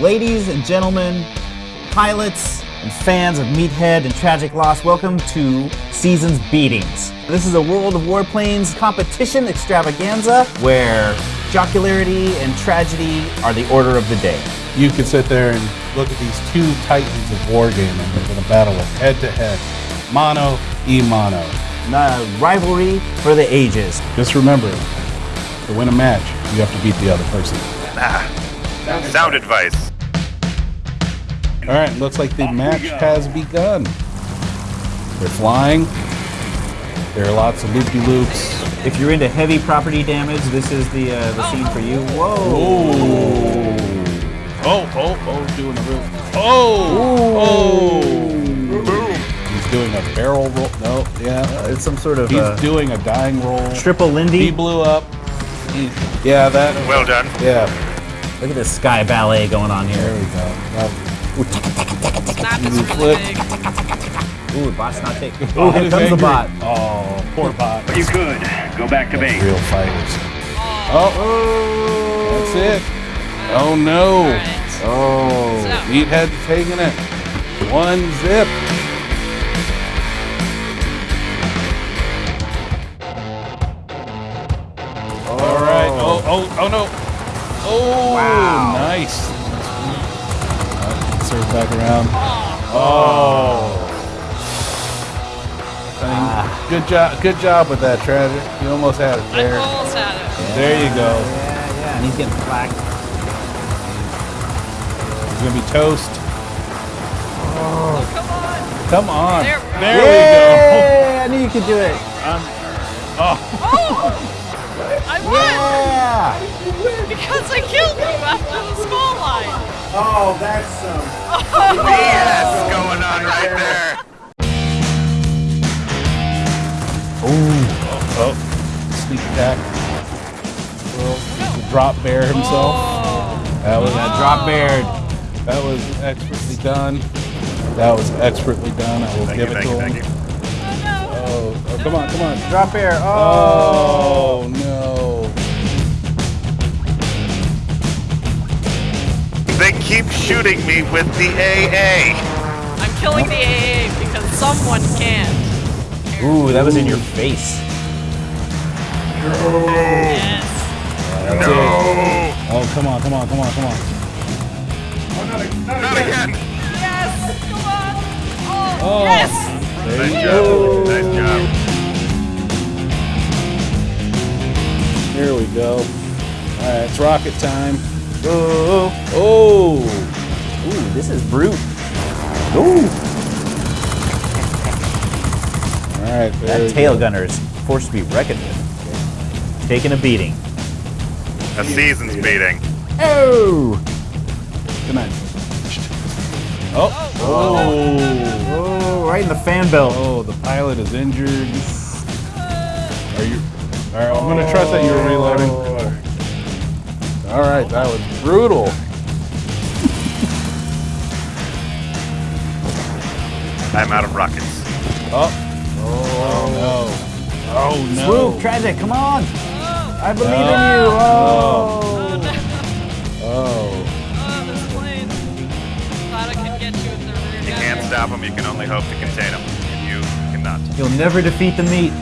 Ladies and gentlemen, pilots and fans of Meathead and Tragic Loss, welcome to Seasons Beatings. This is a World of Warplanes competition extravaganza where jocularity and tragedy are the order of the day. You could sit there and look at these two titans of wargaming that are going to battle head to head, mano e mano. The rivalry for the ages. Just remember, to win a match, you have to beat the other person. Ah, Sound advice. All right, looks like the match has begun. They're flying. There are lots of loop-de-loops. If you're into heavy property damage, this is the uh, the scene for you. Whoa! Oh, oh, oh, oh, doing a real. Oh, oh. He's doing a barrel roll. No, yeah. Uh, it's some sort of He's uh, doing a dying roll. triple Lindy? He blew up. He- yeah, that. Well done. Yeah, Look at this sky ballet going on here. there we go. That- Snap is You really flip. big. Ooh, bot's not taking. Oh, here comes the bot. Oh, poor bot. You could go back to base. Real fighters. Oh, oh. that's it. Oh. oh no. Alright. Oh. So, Meathead taking it. One zip. All right. Oh, oh, oh, oh no. Oh, Wow. nice. Serve back around. Oh. I mean, good job. Good job with that, Tragic. You almost had it there. I there. almost had it. There you go. Yeah, yeah, and he's getting flacked. It's gonna be toast. Oh, come on. Come on. There- There, Yay! I knew you could do it. Oh! oh. I won! Yeah! Because I killed you after the skull line. Oh, that's um, some. Yes, going on right there. we go. Oh, oh, sneak attack. Well, the drop bear himself. Oh. That was That oh. drop bear. that was expertly done. That was expertly done. I will Thank you, give it thank to you, him. thank you. Oh, oh, come on, come on. Drop bear. Oh. They keep shooting me with the AA. I'm killing the AA because someone can't. Ooh, that was in your face. Yes. That's it. Oh, come on, come on, come on, come on. Not again. Yes! Come on! Oh, Oh. yes! There Nice you job. go. Nice job. Here we go. All right, it's rocket time. Oh. Oh. Ooh, this is brute. Ooh. All right, That tail go. gunner is forced to be reckoned with. Taking a beating. A season's beating. Oh. Come on. Oh. Oh. Oh, right in the fan belt. Oh, the pilot is injured. Are you? All right, I'm gonna trust that you're reloading. All right, that was brutal. I'm out of rockets. Oh. Oh no. Oh no. Swoop, oh. tragic, come on. I believe in you. Oh. Oh. Oh, this plane. Thought I could get you with the rear You can't stop them. You can only hope to contain them. And you cannot. You'll never defeat the meat.